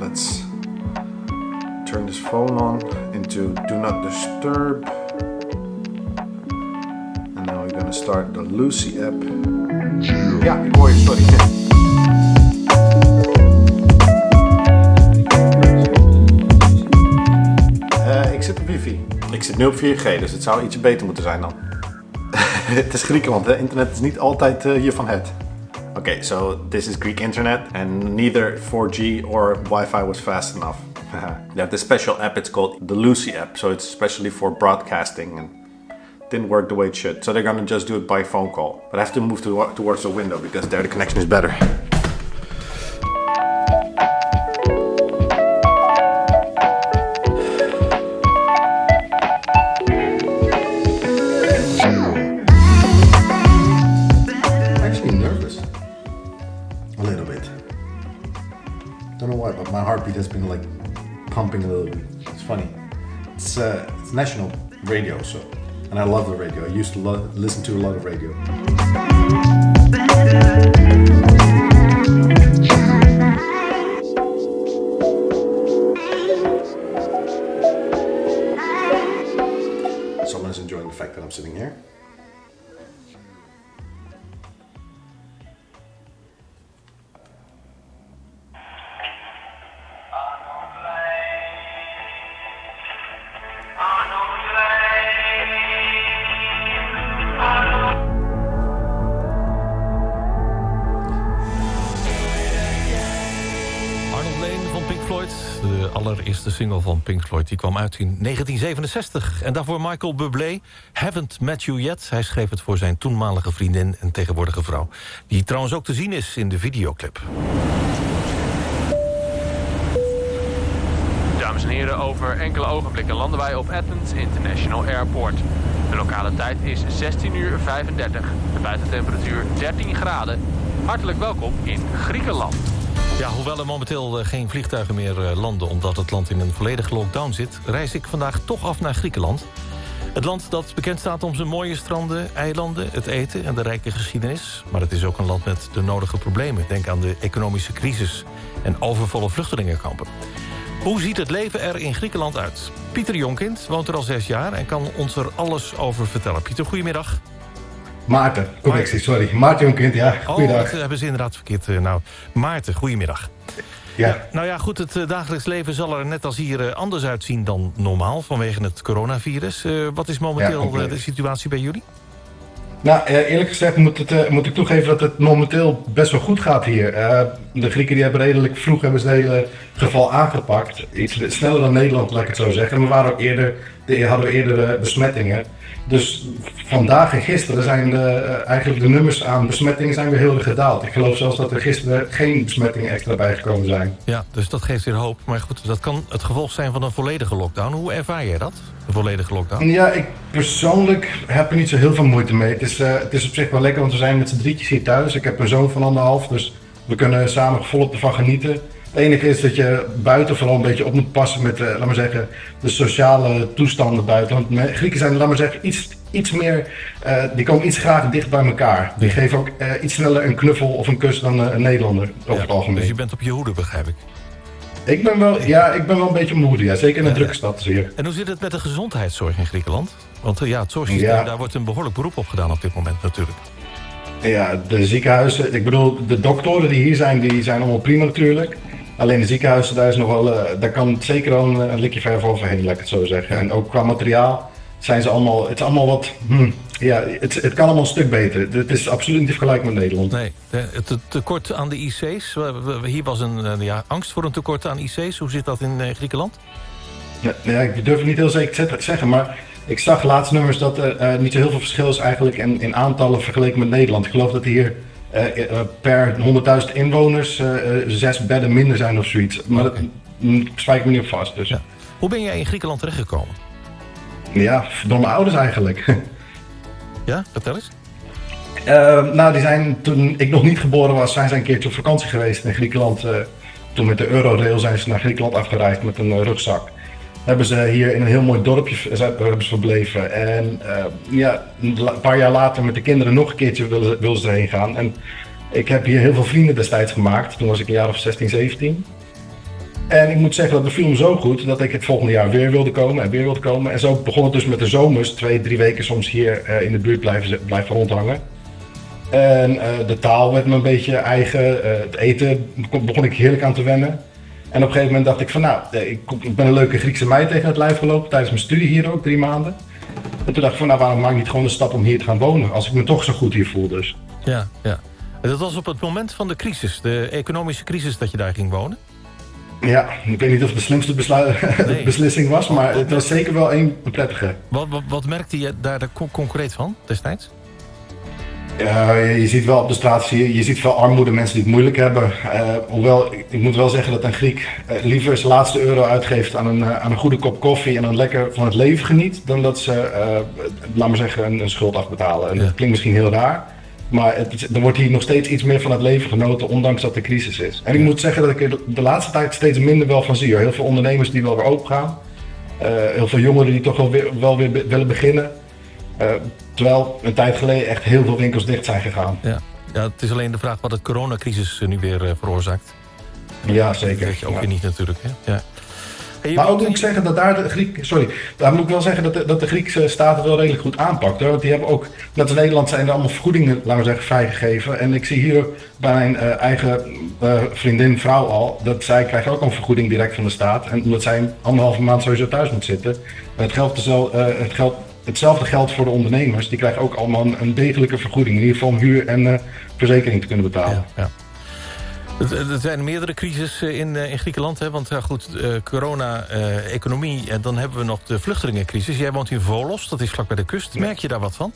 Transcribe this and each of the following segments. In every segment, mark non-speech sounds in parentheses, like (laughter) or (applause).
let's turn this phone on into do not disturb. And now we're gonna start the Lucy app. Ja, ik hoor je, sorry. Eh, ik zit op wifi. Ik zit nu op 4G, dus het zou ietsje beter moeten zijn dan. (laughs) het is Griekenland, hè? internet is niet altijd uh, hiervan het. Okay, so this is Greek internet, and neither 4G or Wi-Fi was fast enough. (laughs) they have this special app. It's called the Lucy app, so it's especially for broadcasting and didn't work the way it should. So they're gonna just do it by phone call. But I have to move to, towards the window because there the connection is better. My heartbeat has been like pumping a little bit. It's funny. It's uh, it's national radio, so and I love the radio. I used to listen to a lot of radio. Allereerste single van Pink Floyd. Die kwam uit in 1967. En daarvoor Michael Bublé. Haven't Met You Yet. Hij schreef het voor zijn toenmalige vriendin en tegenwoordige vrouw. Die trouwens ook te zien is in de videoclip. Dames en heren, over enkele ogenblikken landen wij op Athens International Airport. De lokale tijd is 16 uur 35. De buitentemperatuur 13 graden. Hartelijk welkom in Griekenland. Ja, hoewel er momenteel eh, geen vliegtuigen meer eh, landen... omdat het land in een volledige lockdown zit... reis ik vandaag toch af naar Griekenland. Het land dat bekend staat om zijn mooie stranden, eilanden, het eten... en de rijke geschiedenis. Maar het is ook een land met de nodige problemen. Denk aan de economische crisis en overvolle vluchtelingenkampen. Hoe ziet het leven er in Griekenland uit? Pieter Jonkind woont er al zes jaar en kan ons er alles over vertellen. Pieter, goedemiddag. Maarten, correctie, sorry. Maarten Jonkind, ja, Oh, goeiedag. dat hebben ze inderdaad verkeerd. eh, Nou, Maarten, goedemiddag. Ja, Nou ja, goed, het eh, dagelijks leven zal er net als hier eh, anders uitzien dan normaal... vanwege het coronavirus. Wat is momenteel de situatie bij jullie? nou eerlijk gezegd moet, het, moet ik toegeven dat het momenteel best wel goed gaat hier. De Grieken die hebben redelijk vroeg hebben ze het hele geval aangepakt. Iets sneller dan Nederland, laat ik het zo zeggen. En we waren ook eerder, de, hadden we eerder eh, besmettingen. Dus vandaag en gisteren zijn de, eh, eigenlijk de nummers aan besmettingen zijn weer heel erg gedaald. Ik geloof zelfs dat er gisteren geen besmettingen extra bijgekomen zijn. Ja, dus dat geeft weer hoop. Maar goed, dat kan het gevolg zijn van een volledige lockdown. Hoe ervaar jij dat, een volledige lockdown? Ja, ik persoonlijk heb er niet zo heel veel moeite mee. Het is, eh, het is op zich wel lekker, want we zijn met z'n drietjes hier thuis. Ik heb een zoon van anderhalf, dus we kunnen samen volop ervan genieten. Het enige is dat je buiten vooral een beetje op moet passen met, eh, laat maar zeggen, de sociale toestanden buiten. Want Grieken zijn, laat maar zeggen, iets, iets meer, eh, die komen iets graag dicht bij elkaar. Die geven ook eh, iets sneller een knuffel of een kus dan een Nederlander, over Ja, het algemeen. Dus je bent op je hoede, begrijp ik. Ik ben wel, ja, ik ben wel een beetje moedig, ja. zeker in een Ja, drukke stad hier. En hoe zit het met de gezondheidszorg in Griekenland? Want ja, het zorgsysteem, daar wordt een behoorlijk beroep op gedaan op dit moment natuurlijk. Ja, de ziekenhuizen, ik bedoel, de doktoren die hier zijn, die zijn allemaal prima natuurlijk. Alleen de ziekenhuizen, daar, is nog wel, eh, daar kan zeker wel een, een likje verf overheen, laat ik het zo zeggen. En ook qua materiaal zijn ze allemaal, het is allemaal wat, hm, ja, het, het kan allemaal een stuk beter. Het is absoluut niet vergelijkbaar met Nederland. Nee, het tekort aan de IC's. Hier was een eh, ja, angst voor een tekort aan IC's. Hoe zit dat in eh, Griekenland? Ja, ja, ik durf het niet heel zeker te zeggen, maar ik zag laatst nummers dat er niet zo heel veel verschil is eigenlijk in, in aantallen vergeleken met Nederland. Ik geloof dat hier per 100.000 inwoners eh, eh, zes bedden minder zijn of zoiets. Maar dat mm, spijt me niet op vast. Dus. Ja. Hoe ben jij in Griekenland terechtgekomen? Ja, door mijn ouders eigenlijk. (laughs) Ja, vertel eens. Eh, nou, die zijn toen ik nog niet geboren was, zijn ze een keertje op vakantie geweest in Griekenland. eh, toen met de Eurorail zijn ze naar Griekenland afgereisd met een eh, rugzak. Hebben ze hier in een heel mooi dorpje hebben verbleven. En eh, ja, een paar jaar later met de kinderen nog een keertje wilden wilden ze erheen gaan. En ik heb hier heel veel vrienden destijds gemaakt. Toen was ik een jaar of 16, 17. En ik moet zeggen dat de film zo goed dat ik het volgende jaar weer wilde komen en weer wilde komen. En zo begon het dus met de zomers, twee, drie weken soms hier eh, in de buurt blijven, blijven rondhangen. En eh, de taal werd me een beetje eigen, het eten begon ik heerlijk aan te wennen. En op een gegeven moment dacht ik van nou, ik, ik ben een leuke Griekse meid tegen het lijf gelopen tijdens mijn studie hier ook, drie maanden. En toen dacht ik van nou, waarom maak ik niet gewoon de stap om hier te gaan wonen als ik me toch zo goed hier voel dus. Ja, ja. En dat was op het moment van de crisis, de economische crisis, dat je daar ging wonen? Ja, ik weet niet of het de slimste (laughs) Nee. beslissing was, maar het was zeker wel een prettige. Wat, wat, wat merkte je daar concreet van destijds? Ja, je, ziet wel op de straat, zie je, je ziet veel armoede, mensen die het moeilijk hebben. Eh, hoewel, ik, ik moet wel zeggen dat een Griek eh, liever zijn laatste euro uitgeeft aan een, eh, aan een goede kop koffie en dan lekker van het leven geniet, dan dat ze, eh, laat maar zeggen, een, een schuld afbetalen. En Ja. Dat klinkt misschien heel raar, maar het, er wordt hier nog steeds iets meer van het leven genoten, ondanks dat er crisis is. En ik moet zeggen dat ik er de laatste tijd steeds minder wel van zie. Heel veel ondernemers die wel weer open gaan. Eh, heel veel jongeren die toch wel weer, wel weer willen beginnen. Eh, terwijl een tijd geleden echt heel veel winkels dicht zijn gegaan. Ja. ja, het is alleen de vraag wat het coronacrisis eh, nu weer eh, veroorzaakt. Ja, zeker. Dat weet je ook Ja. weer niet natuurlijk. Hè? Ja. Hey, Maar ook moet ik zeggen dat daar de Griek, sorry, daar moet ik wel zeggen dat de, dat de Griekse staat het wel redelijk goed aanpakt. Want die hebben ook, net als Nederland zijn er allemaal vergoedingen, laten we zeggen, vrijgegeven. En ik zie hier bij mijn eigen vriendin, vrouw al, dat zij krijgt ook een vergoeding direct van de staat. En omdat zij anderhalve maand sowieso thuis moet zitten. Het geldt, eh, het geldt, hetzelfde geldt voor de ondernemers. Die krijgen ook allemaal een, degelijke vergoeding. In ieder geval om huur en eh, verzekering te kunnen betalen. Ja, Er zijn meerdere crises eh, in, eh, in Griekenland. Hè? Want ja, goed, corona, economie en dan hebben we nog de vluchtelingencrisis. Jij woont in Volos, dat is vlak bij de kust. Merk je daar wat van?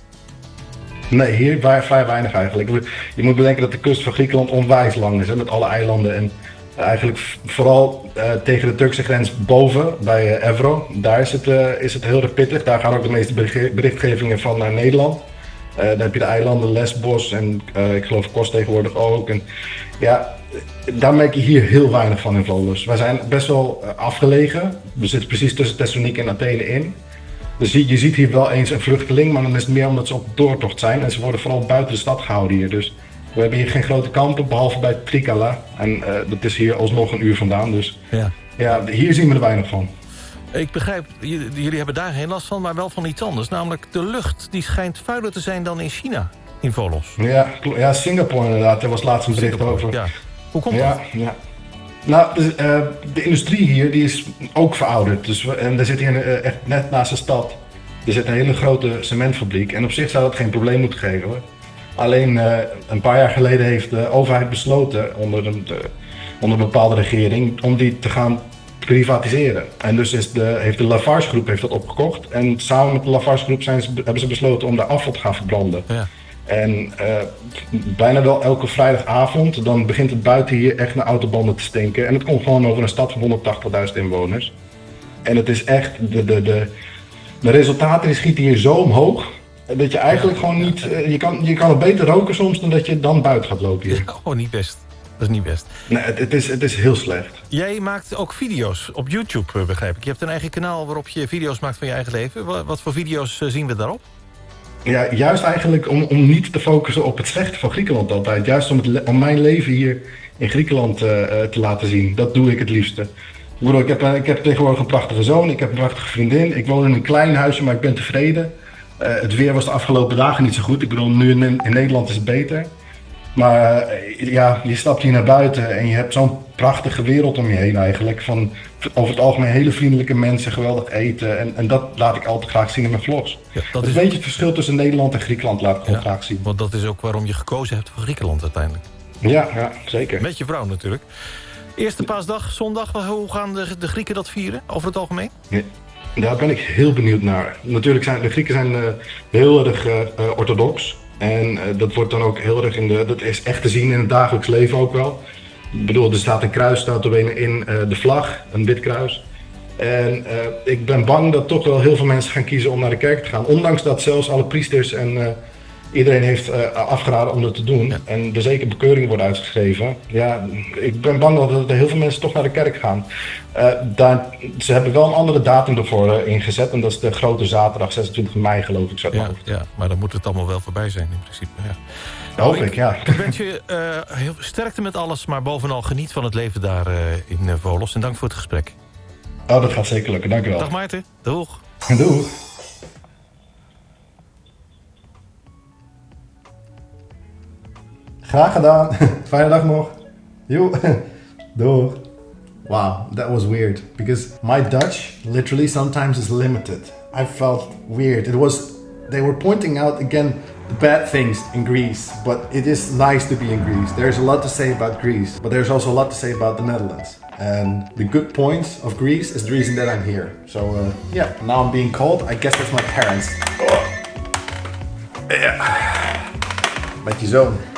Nee, hier wa- vrij weinig eigenlijk. Je moet bedenken dat de kust van Griekenland onwijs lang is, hè, met alle eilanden. En eigenlijk vooral eh, tegen de Turkse grens boven, bij eh, Evro, daar is het, eh, is het heel erg pittig. Daar gaan ook de meeste bericht- berichtgevingen van naar Nederland. Dan heb je de eilanden Lesbos en ik geloof Kos tegenwoordig ook. En ja, daar merk je hier heel weinig van in Volos. Wij zijn best wel afgelegen. We zitten precies tussen Thessaloniki en Athene in. Dus je, je ziet hier wel eens een vluchteling, maar dan is het meer omdat ze op doortocht zijn. En ze worden vooral buiten de stad gehouden hier. Dus we hebben hier geen grote kampen, behalve bij Trikala. En eh, dat is hier alsnog een uur vandaan. Dus Ja. ja, hier zien we er weinig van. Ik begrijp, jullie hebben daar geen last van, maar wel van iets anders. Namelijk de lucht, die schijnt vuiler te zijn dan in China, in Volos. Ja, ja Singapore inderdaad. Er was laatst een bericht over. Ja. Hoe komt Ja, dat? ja. Nou, dus, eh, de industrie hier die is ook verouderd. Dus we, en er zit hier eh, echt net naast de stad. Er zit een hele grote cementfabriek. En op zich zou dat geen probleem moeten geven hoor. Alleen eh, een paar jaar geleden heeft de overheid besloten, onder een, de, onder een bepaalde regering, om die te gaan privatiseren. En dus is de, heeft de Lafarge groep heeft dat opgekocht. En samen met de Lafarge groep zijn ze, hebben ze besloten om de afval te gaan verbranden. Ja. En eh, bijna wel elke vrijdagavond, dan begint het buiten hier echt naar autobanden te stinken. En het komt gewoon over een stad van 180.000 inwoners. En het is echt, de, de, de, de resultaten die schieten hier zo omhoog, dat je eigenlijk gewoon niet, eh, je kan, je kan het beter roken soms dan dat je dan buiten gaat lopen hier. Oh, niet best. Dat is niet best. Nee, het, is, het is heel slecht. Jij maakt ook video's op YouTube, eh, begrijp ik. Je hebt een eigen kanaal waarop je video's maakt van je eigen leven. Wat, wat voor video's eh, zien we daarop? Ja, juist eigenlijk om, om niet te focussen op het slechte van Griekenland altijd. Juist om, het, om mijn leven hier in Griekenland eh, eh, te laten zien. Dat doe ik het liefste. Ik, bedoel, ik, heb, eh, ik heb tegenwoordig een prachtige zoon, ik heb een prachtige vriendin. Ik woon in een klein huisje, maar ik ben tevreden. Eh, het weer was de afgelopen dagen niet zo goed. Ik bedoel, nu in, in Nederland is het beter. Maar eh, ja, je stapt hier naar buiten en je hebt zo'n prachtige wereld om je heen eigenlijk. Van over het algemeen hele vriendelijke mensen, geweldig eten. En, en dat laat ik altijd graag zien in mijn vlogs. Ja, Dat is een beetje het verschil tussen Nederland en Griekenland laat ik Ja. graag zien. want dat is ook waarom je gekozen hebt voor Griekenland uiteindelijk. Ja, ja, zeker. Met je vrouw natuurlijk. Eerste paasdag, zondag, hoe gaan de, de Grieken dat vieren over het algemeen? Ja, Daar ben ik heel benieuwd naar. Natuurlijk zijn de Grieken zijn, eh, heel erg eh, eh, orthodox. En dat wordt dan ook heel erg in de. Dat is echt te zien in het dagelijks leven ook wel. Ik bedoel, er staat een kruis staat er in de vlag, een wit kruis. En ik ben bang dat toch wel heel veel mensen gaan kiezen om naar de kerk te gaan. Ondanks dat zelfs alle priesters en iedereen heeft eh, afgeraden om dat te doen. Ja. En er zeker bekeuringen worden uitgeschreven. Ja, ik ben bang dat er heel veel mensen toch naar de kerk gaan. Eh, daar, ze hebben wel een andere datum ervoor eh, ingezet. En dat is de grote zaterdag, 26 mei geloof ik. Zo Ja, ja, maar dan moet het allemaal wel voorbij zijn in principe. Ja. Hoop ik, ja. Ik wens je heel sterkte met alles, maar bovenal geniet van het leven daar in Volos. En dank voor het gesprek. Oh, dat gaat zeker lukken. Dank u wel. Dag Maarten. Doeg. Doeg. Graag gedaan. (laughs) Fijne dag nog. Joe. (laughs) Doeg. Wow, that was weird because my Dutch literally sometimes is limited. I felt weird. It was they were pointing out again the bad things in Greece, but it is nice to be in Greece. There's a lot to say about Greece, but there's also a lot to say about the Netherlands. And the good points of Greece is the reason that I'm here. So uh, yeah, now I'm being called. I guess that's my parents. Oh. Yeah. Met je zoon.